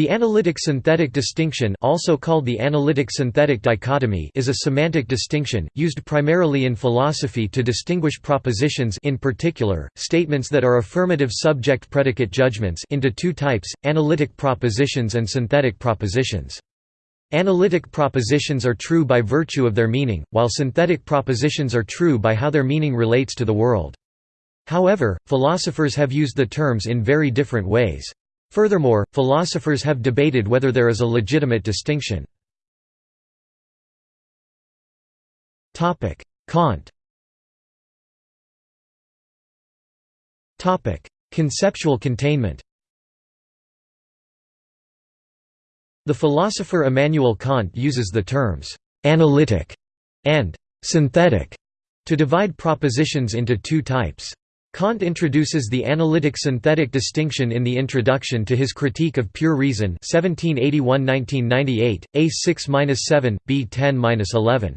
The analytic-synthetic distinction also called the analytic-synthetic dichotomy is a semantic distinction, used primarily in philosophy to distinguish propositions in particular, statements that are affirmative subject-predicate judgments into two types, analytic propositions and synthetic propositions. Analytic propositions are true by virtue of their meaning, while synthetic propositions are true by how their meaning relates to the world. However, philosophers have used the terms in very different ways. Furthermore, philosophers have debated whether there is a legitimate distinction. Kant Conceptual containment The philosopher Immanuel Kant uses the terms «analytic» and «synthetic» to divide propositions into two types. Kant introduces the analytic-synthetic distinction in the introduction to his Critique of Pure Reason 1781–1998, A6–7, B10–11.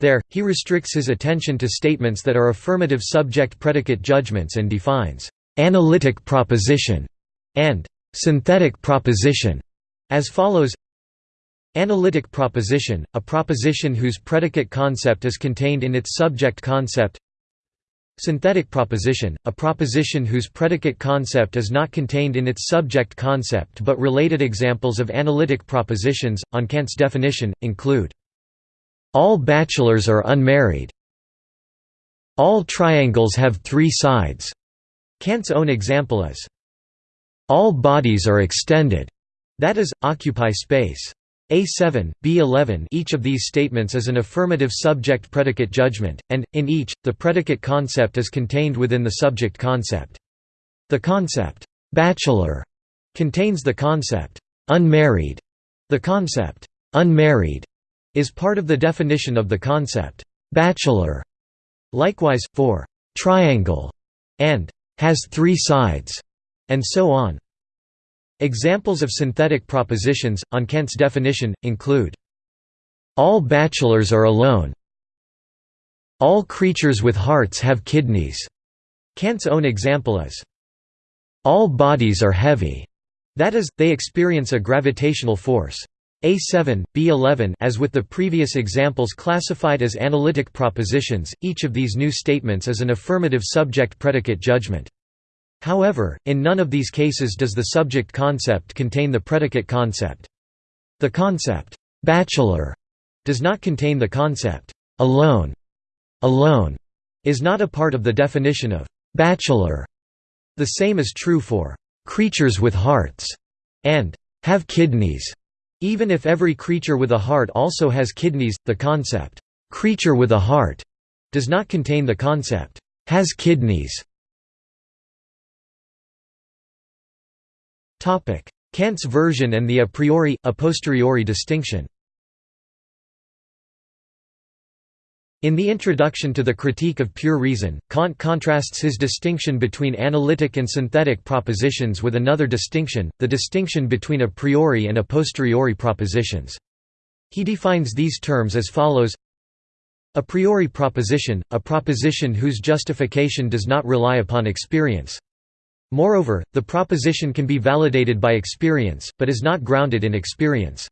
There, he restricts his attention to statements that are affirmative subject-predicate judgments and defines «analytic proposition» and «synthetic proposition» as follows Analytic proposition, a proposition whose predicate concept is contained in its subject concept Synthetic proposition, a proposition whose predicate concept is not contained in its subject concept but related examples of analytic propositions, on Kant's definition, include all bachelors are unmarried. All triangles have three sides. Kant's own example is all bodies are extended, that is, occupy space. A7, B11 each of these statements is an affirmative subject-predicate judgment, and, in each, the predicate concept is contained within the subject concept. The concept, "'bachelor' contains the concept, "'unmarried'. The concept, "'unmarried' is part of the definition of the concept, "'bachelor'. Likewise, for "'triangle' and "'has three sides' and so on. Examples of synthetic propositions, on Kant's definition, include all bachelors are alone. All creatures with hearts have kidneys. Kant's own example is all bodies are heavy. That is, they experience a gravitational force. A7, B11 as with the previous examples classified as analytic propositions, each of these new statements is an affirmative subject-predicate judgment. However, in none of these cases does the subject concept contain the predicate concept. The concept, bachelor, does not contain the concept, alone. Alone is not a part of the definition of bachelor. The same is true for creatures with hearts and have kidneys. Even if every creature with a heart also has kidneys, the concept creature with a heart does not contain the concept has kidneys. Kant's version and the a priori, a posteriori distinction In the introduction to the Critique of Pure Reason, Kant contrasts his distinction between analytic and synthetic propositions with another distinction, the distinction between a priori and a posteriori propositions. He defines these terms as follows A priori proposition, a proposition whose justification does not rely upon experience. Moreover, the proposition can be validated by experience, but is not grounded in experience.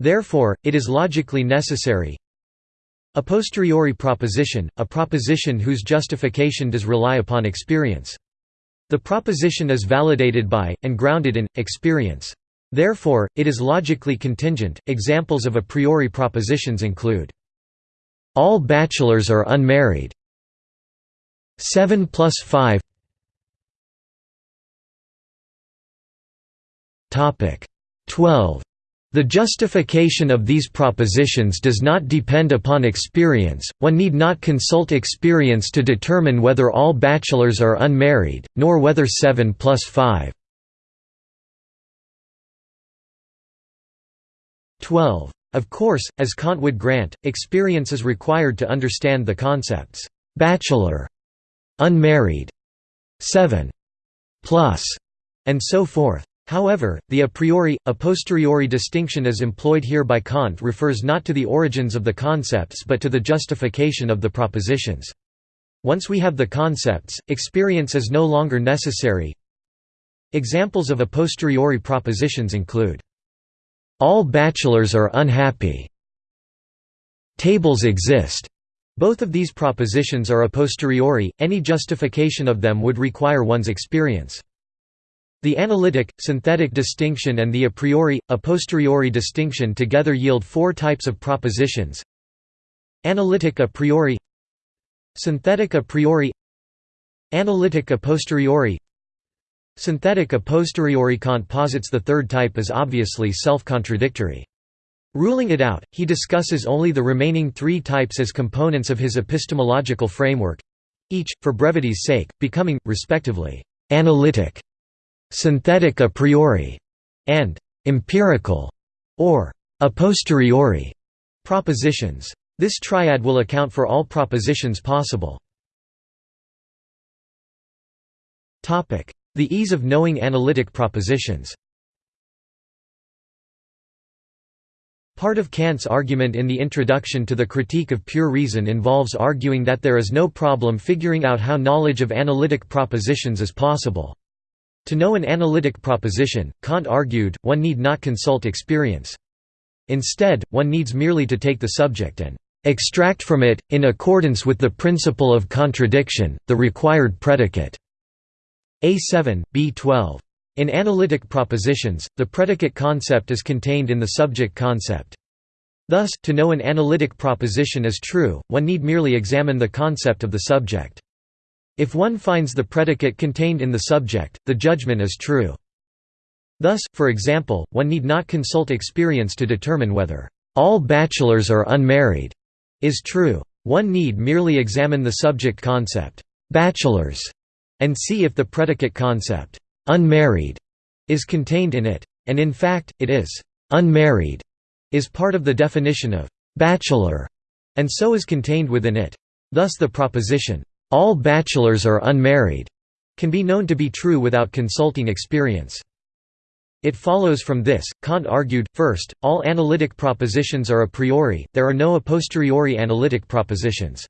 Therefore, it is logically necessary. A posteriori proposition, a proposition whose justification does rely upon experience. The proposition is validated by, and grounded in, experience. Therefore, it is logically contingent. Examples of a priori propositions include All bachelors are unmarried. 7 plus 5 12. The justification of these propositions does not depend upon experience, one need not consult experience to determine whether all bachelors are unmarried, nor whether 7 plus 5. 12. Of course, as Kant would grant, experience is required to understand the concepts bachelor, unmarried, 7 plus, and so forth. However, the a priori, a posteriori distinction as employed here by Kant refers not to the origins of the concepts but to the justification of the propositions. Once we have the concepts, experience is no longer necessary. Examples of a posteriori propositions include, "...all bachelors are unhappy", "...tables exist", both of these propositions are a posteriori, any justification of them would require one's experience. The analytic, synthetic distinction and the a priori, a posteriori distinction together yield four types of propositions. Analytic a priori Synthetic a priori Analytic a posteriori Synthetic a posteriori Kant posits the third type as obviously self-contradictory. Ruling it out, he discusses only the remaining three types as components of his epistemological framework—each, for brevity's sake, becoming, respectively, analytic synthetic a priori, and empirical or a posteriori propositions. This triad will account for all propositions possible. The ease of knowing analytic propositions Part of Kant's argument in the introduction to the Critique of Pure Reason involves arguing that there is no problem figuring out how knowledge of analytic propositions is possible. To know an analytic proposition, Kant argued, one need not consult experience. Instead, one needs merely to take the subject and extract from it, in accordance with the principle of contradiction, the required predicate. A7, B12. In analytic propositions, the predicate concept is contained in the subject concept. Thus, to know an analytic proposition is true, one need merely examine the concept of the subject. If one finds the predicate contained in the subject, the judgment is true. Thus, for example, one need not consult experience to determine whether all bachelors are unmarried is true. One need merely examine the subject concept, bachelors, and see if the predicate concept, unmarried, is contained in it. And in fact, it is. Unmarried is part of the definition of bachelor, and so is contained within it. Thus the proposition, all bachelors are unmarried, can be known to be true without consulting experience. It follows from this, Kant argued, first, all analytic propositions are a priori, there are no a posteriori analytic propositions.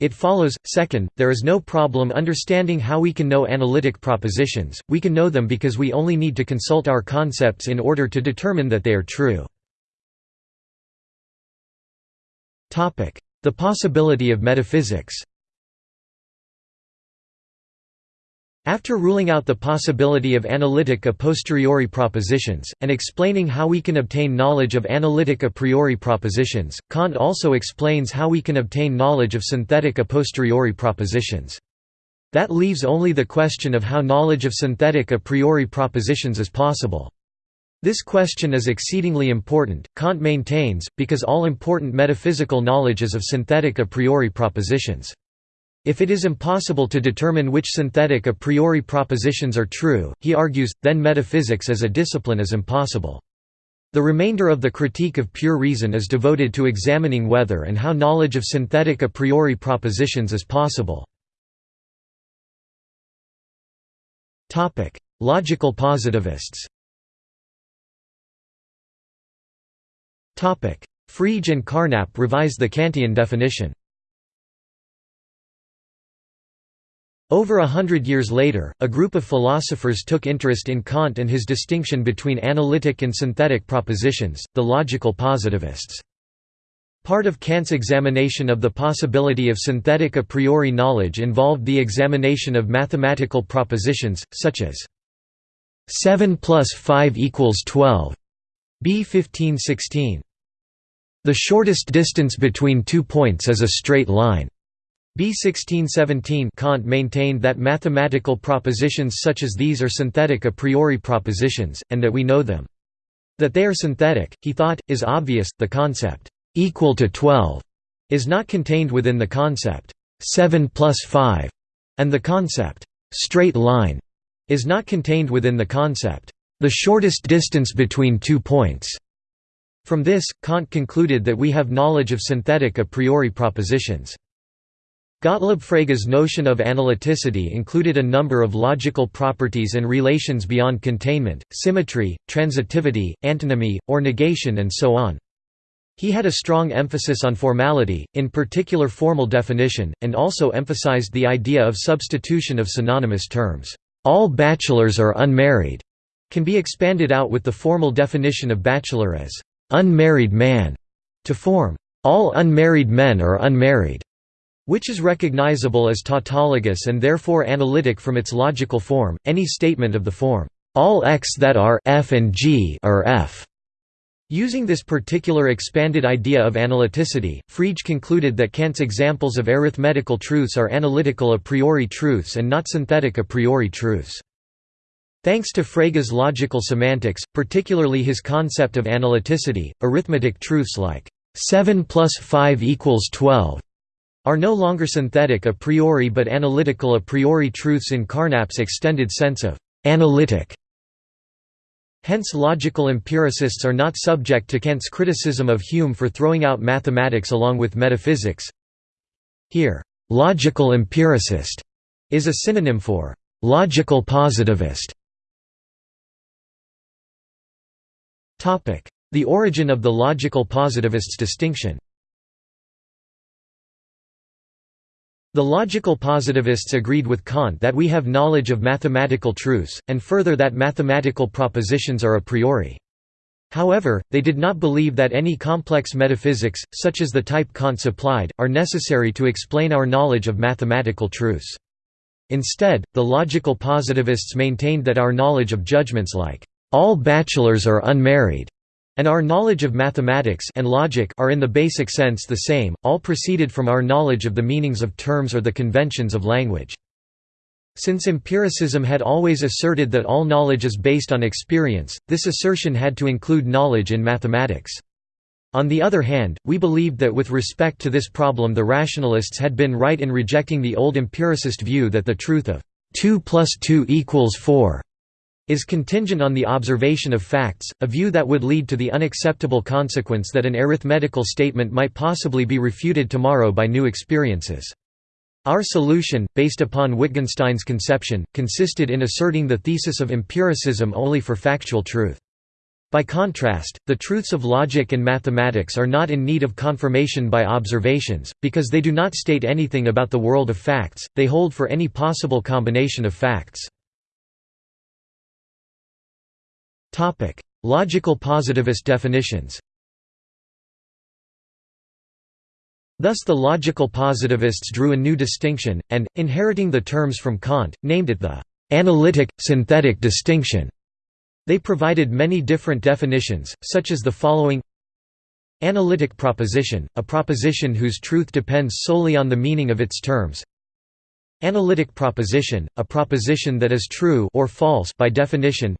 It follows, second, there is no problem understanding how we can know analytic propositions, we can know them because we only need to consult our concepts in order to determine that they are true. The possibility of metaphysics After ruling out the possibility of analytic a posteriori propositions, and explaining how we can obtain knowledge of analytic a priori propositions, Kant also explains how we can obtain knowledge of synthetic a posteriori propositions. That leaves only the question of how knowledge of synthetic a priori propositions is possible. This question is exceedingly important, Kant maintains, because all important metaphysical knowledge is of synthetic a priori propositions. If it is impossible to determine which synthetic a priori propositions are true, he argues, then metaphysics as a discipline is impossible. The remainder of the critique of pure reason is devoted to examining whether and how knowledge of synthetic a priori propositions is possible. Logical positivists Frege and Carnap revise the Kantian definition Over a hundred years later, a group of philosophers took interest in Kant and his distinction between analytic and synthetic propositions, the logical positivists. Part of Kant's examination of the possibility of synthetic a priori knowledge involved the examination of mathematical propositions, such as 7 plus 5 equals 12 b 1516. The shortest distance between two points is a straight line. B 1617 Kant maintained that mathematical propositions such as these are synthetic a priori propositions, and that we know them. That they are synthetic, he thought, is obvious, the concept, "'equal to 12' is not contained within the concept, 7 plus 5' and the concept, "'straight line' is not contained within the concept, "'the shortest distance between two points'". From this, Kant concluded that we have knowledge of synthetic a priori propositions. Gottlob Frege's notion of analyticity included a number of logical properties and relations beyond containment, symmetry, transitivity, antonymy, or negation and so on. He had a strong emphasis on formality, in particular formal definition, and also emphasized the idea of substitution of synonymous terms. "'All bachelors are unmarried' can be expanded out with the formal definition of bachelor as "'unmarried man' to form "'all unmarried men are unmarried' which is recognizable as tautologous and therefore analytic from its logical form, any statement of the form, "'all x that are f and g are f' Using this particular expanded idea of analyticity, Frege concluded that Kant's examples of arithmetical truths are analytical a priori truths and not synthetic a priori truths. Thanks to Frege's logical semantics, particularly his concept of analyticity, arithmetic truths like 7 plus 5 equals 12 are no longer synthetic a priori but analytical a priori truths in Carnap's extended sense of analytic Hence logical empiricists are not subject to Kant's criticism of Hume for throwing out mathematics along with metaphysics. Here, logical empiricist is a synonym for logical positivist. The origin of the logical positivists' distinction The logical positivists agreed with Kant that we have knowledge of mathematical truths, and further that mathematical propositions are a priori. However, they did not believe that any complex metaphysics, such as the type Kant supplied, are necessary to explain our knowledge of mathematical truths. Instead, the logical positivists maintained that our knowledge of judgments like, "...all bachelors are unmarried," and our knowledge of mathematics and logic are in the basic sense the same, all proceeded from our knowledge of the meanings of terms or the conventions of language. Since empiricism had always asserted that all knowledge is based on experience, this assertion had to include knowledge in mathematics. On the other hand, we believed that with respect to this problem the rationalists had been right in rejecting the old empiricist view that the truth of 2 plus 2 equals 4 is contingent on the observation of facts, a view that would lead to the unacceptable consequence that an arithmetical statement might possibly be refuted tomorrow by new experiences. Our solution, based upon Wittgenstein's conception, consisted in asserting the thesis of empiricism only for factual truth. By contrast, the truths of logic and mathematics are not in need of confirmation by observations, because they do not state anything about the world of facts, they hold for any possible combination of facts. Logical positivist definitions. Thus the logical positivists drew a new distinction, and, inheriting the terms from Kant, named it the «analytic-synthetic distinction». They provided many different definitions, such as the following Analytic proposition, a proposition whose truth depends solely on the meaning of its terms Analytic proposition, a proposition that is true or false by definition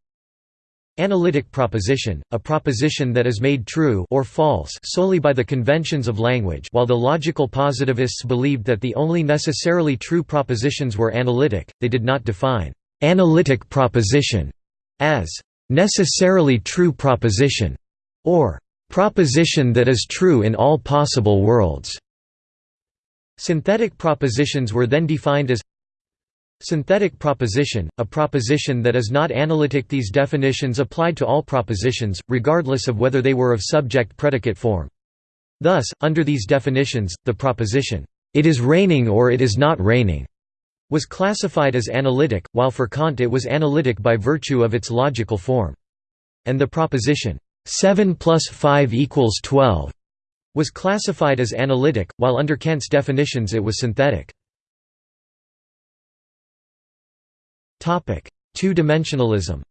Analytic proposition, a proposition that is made true or false solely by the conventions of language while the logical positivists believed that the only necessarily true propositions were analytic, they did not define «analytic proposition» as «necessarily true proposition» or «proposition that is true in all possible worlds». Synthetic propositions were then defined as Synthetic proposition, a proposition that is not analytic These definitions applied to all propositions, regardless of whether they were of subject-predicate form. Thus, under these definitions, the proposition, "'It is raining or it is not raining' was classified as analytic, while for Kant it was analytic by virtue of its logical form. And the proposition, 7 plus 5 equals 12 was classified as analytic, while under Kant's definitions it was synthetic. Two-dimensionalism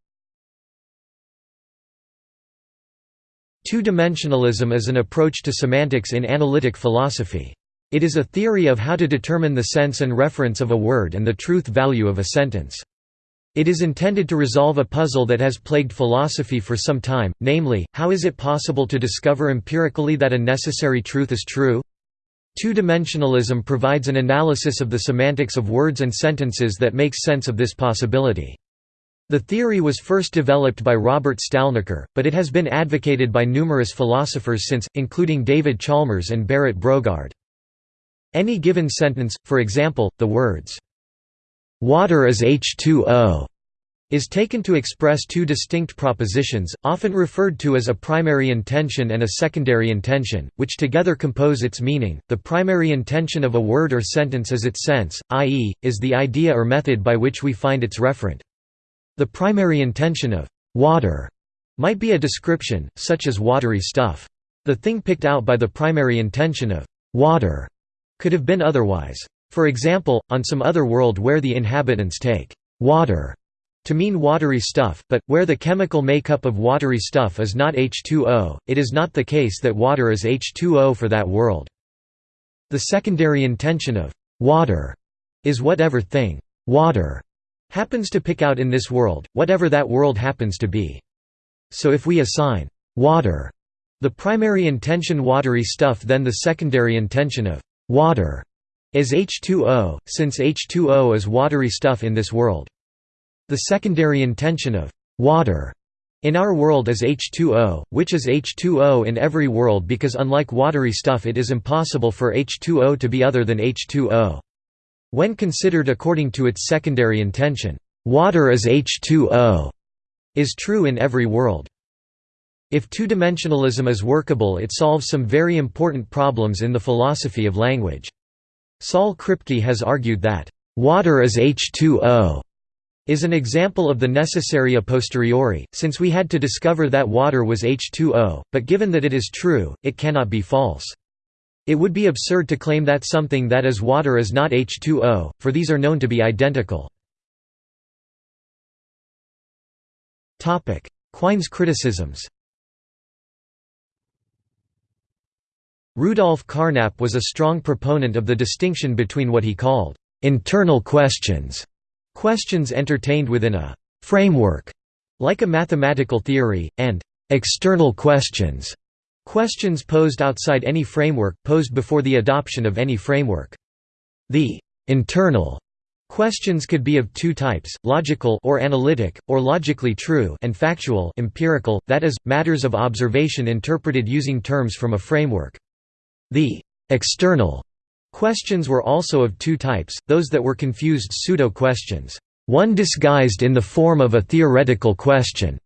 Two-dimensionalism is an approach to semantics in analytic philosophy. It is a theory of how to determine the sense and reference of a word and the truth value of a sentence. It is intended to resolve a puzzle that has plagued philosophy for some time, namely, how is it possible to discover empirically that a necessary truth is true? Two-dimensionalism provides an analysis of the semantics of words and sentences that makes sense of this possibility. The theory was first developed by Robert Stalnaker, but it has been advocated by numerous philosophers since, including David Chalmers and Berit Brogaard. Any given sentence, for example, the words, "'Water is H2O' is taken to express two distinct propositions, often referred to as a primary intension and a secondary intension, which together compose its meaning. The primary intension of a word or sentence is its sense, i.e., is the idea or method by which we find its referent. The primary intension of water might be a description, such as watery stuff. The thing picked out by the primary intension of water could have been otherwise. For example, on some other world where the inhabitants take water to mean watery stuff, but, where the chemical makeup of watery stuff is not H2O, it is not the case that water is H2O for that world. The secondary intension of water is whatever thing water happens to pick out in this world, whatever that world happens to be. So if we assign water the primary intension watery stuff then the secondary intension of water is H2O, since H2O is watery stuff in this world. The secondary intension of water in our world is H2O, which is H2O in every world because unlike watery stuff it is impossible for H2O to be other than H2O. When considered according to its secondary intension, water is H2O is true in every world. If two-dimensionalism is workable it solves some very important problems in the philosophy of language. Saul Kripke has argued that, "...water is H2O." Is an example of the necessary a posteriori, since we had to discover that water was H2O, but given that it is true, it cannot be false. It would be absurd to claim that something that is water is not H2O, for these are known to be identical. Quine's criticisms Rudolf Carnap was a strong proponent of the distinction between what he called internal questions Questions entertained within a «framework» like a mathematical theory, and «external questions» questions posed outside any framework, posed before the adoption of any framework. The «internal» questions could be of two types, logical or analytic, or logically true and factual empirical, that is, matters of observation interpreted using terms from a framework. The «external» Questions were also of two types, those that were confused pseudo-questions, one disguised in the form of a theoretical question,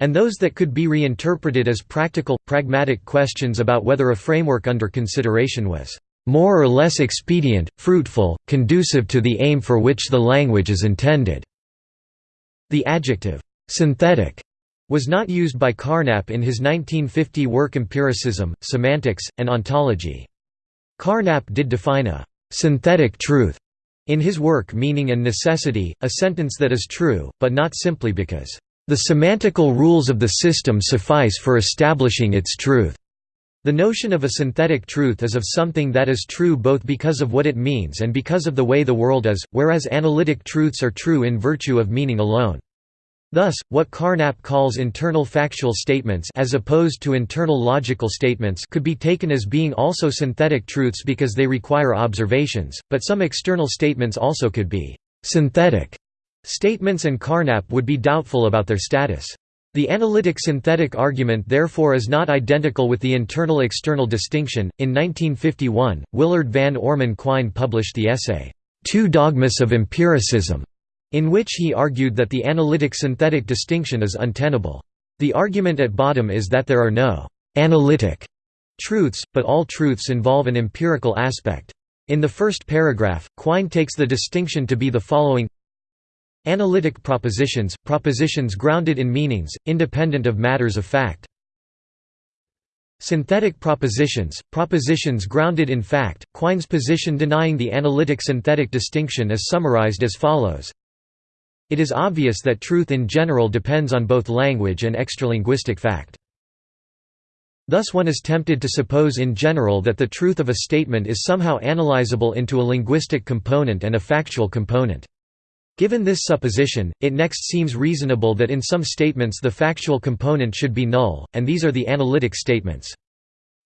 and those that could be reinterpreted as practical, pragmatic questions about whether a framework under consideration was more or less expedient, fruitful, conducive to the aim for which the language is intended." The adjective, "'synthetic' was not used by Carnap in his 1950 work Empiricism, Semantics, and Ontology. Carnap did define a «synthetic truth» in his work Meaning and Necessity, a sentence that is true, but not simply because «the semantical rules of the system suffice for establishing its truth». The notion of a synthetic truth is of something that is true both because of what it means and because of the way the world is, whereas analytic truths are true in virtue of meaning alone. Thus, what Carnap calls internal factual statements as opposed to internal logical statements could be taken as being also synthetic truths because they require observations, but some external statements also could be «synthetic» statements and Carnap would be doubtful about their status. The analytic synthetic argument therefore is not identical with the internal external distinction. In 1951, Willard Van Orman Quine published the essay, Two Dogmas of Empiricism, in which he argued that the analytic-synthetic distinction is untenable. The argument at bottom is that there are no «analytic» truths, but all truths involve an empirical aspect. In the first paragraph, Quine takes the distinction to be the following Analytic propositions, propositions grounded in meanings, independent of matters of fact. Synthetic propositions, propositions grounded in fact. Quine's position denying the analytic-synthetic distinction is summarized as follows it is obvious that truth in general depends on both language and extralinguistic fact. Thus one is tempted to suppose in general that the truth of a statement is somehow analyzable into a linguistic component and a factual component. Given this supposition, it next seems reasonable that in some statements the factual component should be null, and these are the analytic statements.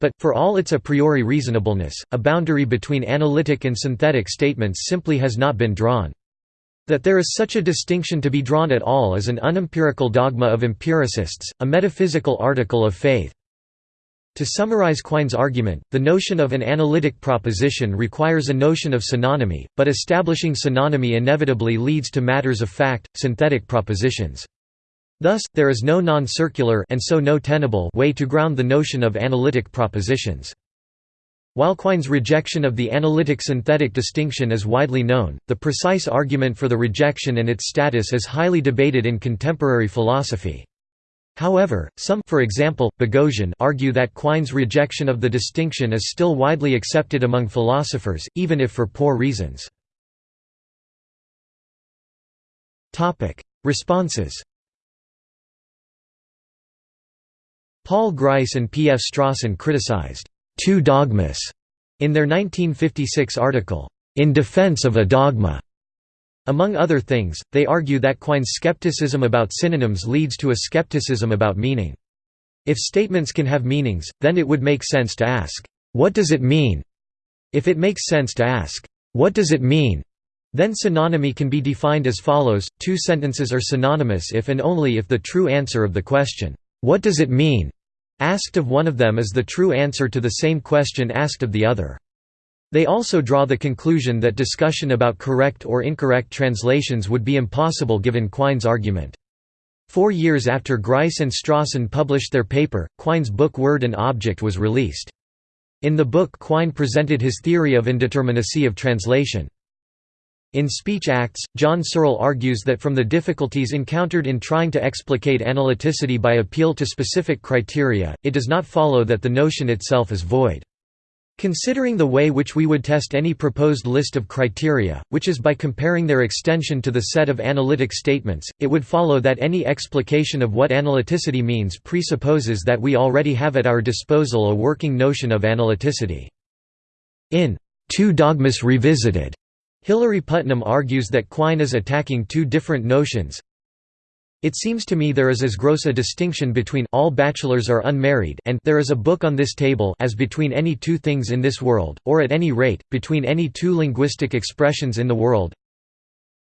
But, for all its a priori reasonableness, a boundary between analytic and synthetic statements simply has not been drawn. That there is such a distinction to be drawn at all is an unempirical dogma of empiricists, a metaphysical article of faith. To summarize Quine's argument, the notion of an analytic proposition requires a notion of synonymy, but establishing synonymy inevitably leads to matters of fact, synthetic propositions. Thus, there is no non-circular and so no tenable way to ground the notion of analytic propositions. While Quine's rejection of the analytic-synthetic distinction is widely known, the precise argument for the rejection and its status is highly debated in contemporary philosophy. However, some for example, Boghossian argue that Quine's rejection of the distinction is still widely accepted among philosophers, even if for poor reasons. Responses Paul Grice and P. F. Strawson criticized two dogmas in their 1956 article, In Defense of a Dogma. Among other things, they argue that Quine's skepticism about synonyms leads to a skepticism about meaning. If statements can have meanings, then it would make sense to ask, "'What does it mean?' If it makes sense to ask, "'What does it mean?' then synonymy can be defined as follows, two sentences are synonymous if and only if the true answer of the question, "'What does it mean?' Asked of one of them is the true answer to the same question asked of the other. They also draw the conclusion that discussion about correct or incorrect translations would be impossible given Quine's argument. Four years after Grice and Strawson published their paper, Quine's book Word and Object was released. In the book Quine presented his theory of indeterminacy of translation. In Speech Acts, John Searle argues that from the difficulties encountered in trying to explicate analyticity by appeal to specific criteria, it does not follow that the notion itself is void. Considering the way which we would test any proposed list of criteria, which is by comparing their extension to the set of analytic statements, it would follow that any explication of what analyticity means presupposes that we already have at our disposal a working notion of analyticity. In Two Dogmas Revisited, Hilary Putnam argues that Quine is attacking two different notions. It seems to me there is as gross a distinction between all bachelors are unmarried and there is a book on this table as between any two things in this world, or at any rate, between any two linguistic expressions in the world.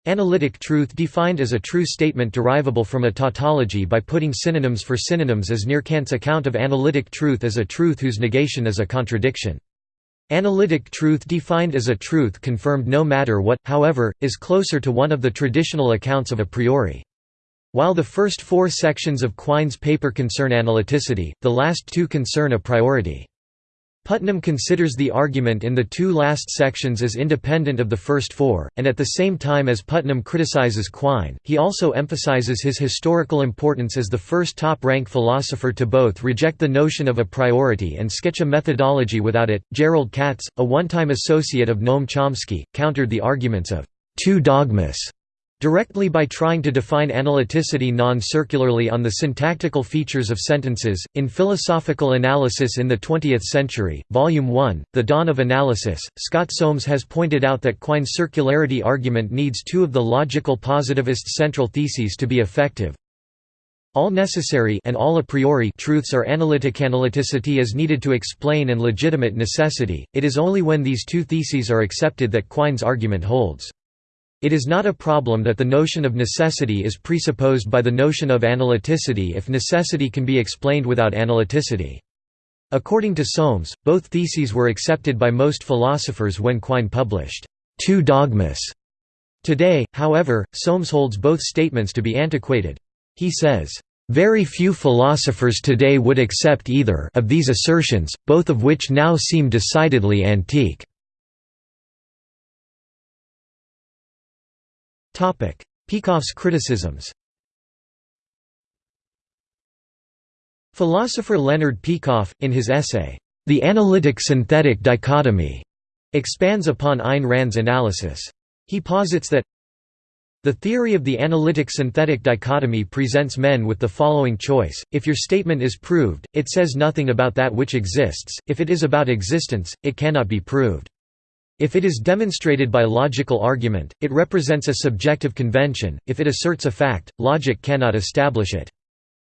Analytic truth defined as a true statement derivable from a tautology by putting synonyms for synonyms as near Kant's account of analytic truth as a truth whose negation is a contradiction. Analytic truth defined as a truth confirmed no matter what, however, is closer to one of the traditional accounts of a priori. While the first four sections of Quine's paper concern analyticity, the last two concern a priority. Putnam considers the argument in the two last sections as independent of the first four, and at the same time as Putnam criticizes Quine, he also emphasizes his historical importance as the first top-rank philosopher to both reject the notion of a priority and sketch a methodology without it. Jerrold Katz, a one-time associate of Noam Chomsky, countered the arguments of two dogmas Directly by trying to define analyticity non-circularly on the syntactical features of sentences, in Philosophical Analysis in the Twentieth Century, Volume 1, The Dawn of Analysis, Scott Soames has pointed out that Quine's circularity argument needs two of the logical positivists' central theses to be effective. All necessary and all a priori truths are analytic. Analyticity is needed to explain and legitimate necessity. It is only when these two theses are accepted that Quine's argument holds. It is not a problem that the notion of necessity is presupposed by the notion of analyticity if necessity can be explained without analyticity. According to Soames, both theses were accepted by most philosophers when Quine published Two Dogmas. Today, however, Soames holds both statements to be antiquated. He says, "...very few philosophers today would accept either of these assertions, both of which now seem decidedly antique." Peikoff's criticisms Philosopher Leonard Peikoff, in his essay, The Analytic-Synthetic Dichotomy, expands upon Ayn Rand's analysis. He posits that the theory of the analytic-synthetic dichotomy presents men with the following choice, if your statement is proved, it says nothing about that which exists, if it is about existence, it cannot be proved. If it is demonstrated by logical argument, it represents a subjective convention, if it asserts a fact, logic cannot establish it.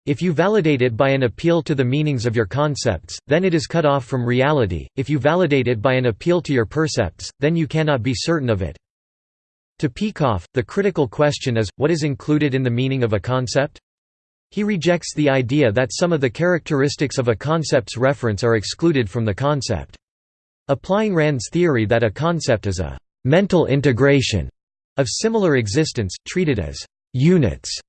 If you validate it by an appeal to the meanings of your concepts, then it is cut off from reality, if you validate it by an appeal to your percepts, then you cannot be certain of it. To Peikoff, the critical question is, what is included in the meaning of a concept? He rejects the idea that some of the characteristics of a concept's reference are excluded from the concept. Applying Rand's theory that a concept is a «mental integration» of similar existents, treated as «units»,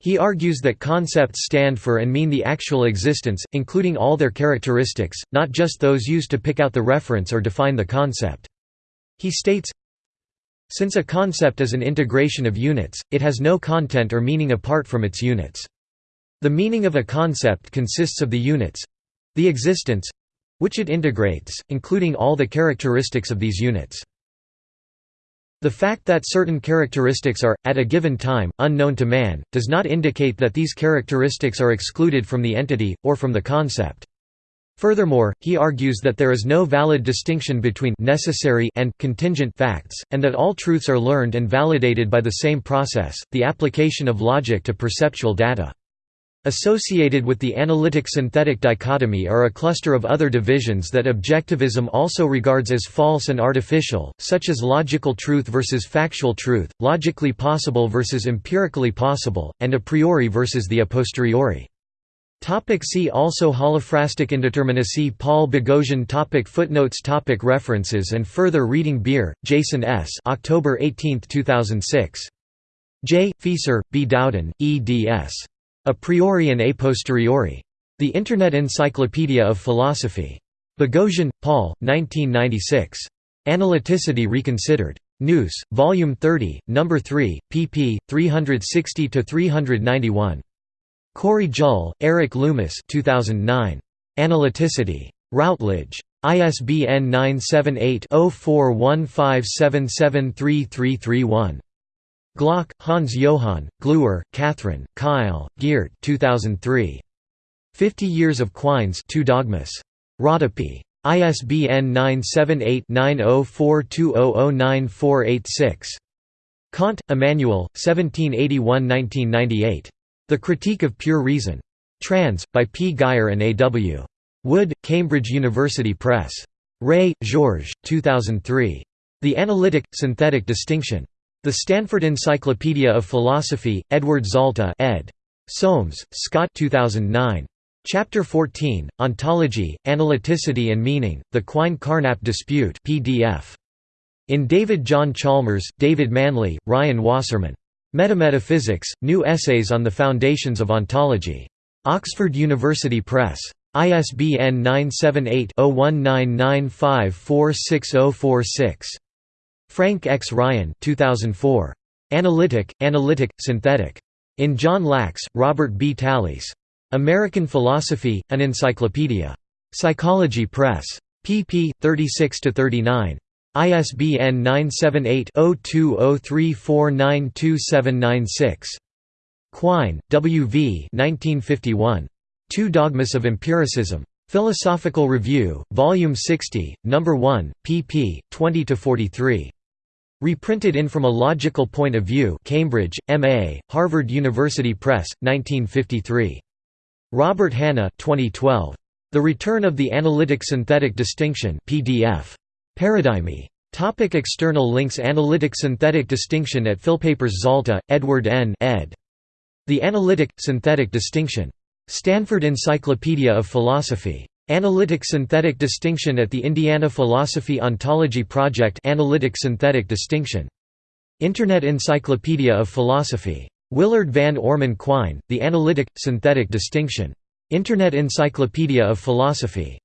he argues that concepts stand for and mean the actual existents, including all their characteristics, not just those used to pick out the reference or define the concept. He states, Since a concept is an integration of units, it has no content or meaning apart from its units. The meaning of a concept consists of the units—the existents—which it integrates, including all the characteristics of these units. The fact that certain characteristics are, at a given time, unknown to man, does not indicate that these characteristics are excluded from the entity, or from the concept. Furthermore, he argues that there is no valid distinction between necessary and contingent facts, and that all truths are learned and validated by the same process, the application of logic to perceptual data. Associated with the analytic-synthetic dichotomy are a cluster of other divisions that objectivism also regards as false and artificial, such as logical truth versus factual truth, logically possible versus empirically possible, and a priori versus the a posteriori. Topic see also Holophrastic indeterminacy Paul Boghossian topic Footnotes topic References and further reading Beer, Jason S. October 18, 2006. J. Fieser, B. Dowden, eds. A priori and a posteriori. The Internet Encyclopedia of Philosophy. Boghossian, Paul, 1996. Analyticity Reconsidered. News, Volume 30, No. 3, pp. 360–391. Cory Juhl, Eric Loomis 2009. Analyticity. Routledge. ISBN 978 0415773331. Glock, Hans Johann, Gluer, Catherine, Kyle, Geert 2003. Fifty Years of Quines Two Dogmas. Rodopi. ISBN 978-9042009486. Kant, Immanuel, 1781–1998. The Critique of Pure Reason. Trans, by P. Guyer and A. W. Wood, Cambridge University Press. Rey, Georges, 2003. The Analytic, Synthetic Distinction. The Stanford Encyclopedia of Philosophy, Edward Zalta ed. Soames, Scott 2009. Chapter 14, Ontology, Analyticity and Meaning, The Quine-Carnap Dispute PDF. In David John Chalmers, David Manley, Ryan Wasserman. Metametaphysics, New Essays on the Foundations of Ontology. Oxford University Press. ISBN 978 0199546046. Frank X. Ryan 2004. Analytic, Analytic, Synthetic. In John Lachs, Robert B. Talisse. American Philosophy, An Encyclopedia. Psychology Press. pp. 36–39. ISBN 978-0203492796. Quine, W. V. 1951. Two Dogmas of Empiricism. Philosophical Review, Volume 60, No. 1, pp. 20–43. Reprinted in From a Logical Point of View Cambridge, M.A., Harvard University Press, 1953. Robert Hanna 2012. The Return of the Analytic-Synthetic Distinction PDF. Paradigmi. Topic external links Analytic-synthetic distinction at Philpapers Zalta, Edward N. ed. The Analytic-synthetic distinction. Stanford Encyclopedia of Philosophy. Analytic-synthetic distinction at the Indiana Philosophy Ontology Project Analytic-synthetic distinction. Internet Encyclopedia of Philosophy. Willard Van Orman Quine, The Analytic-synthetic distinction. Internet Encyclopedia of Philosophy.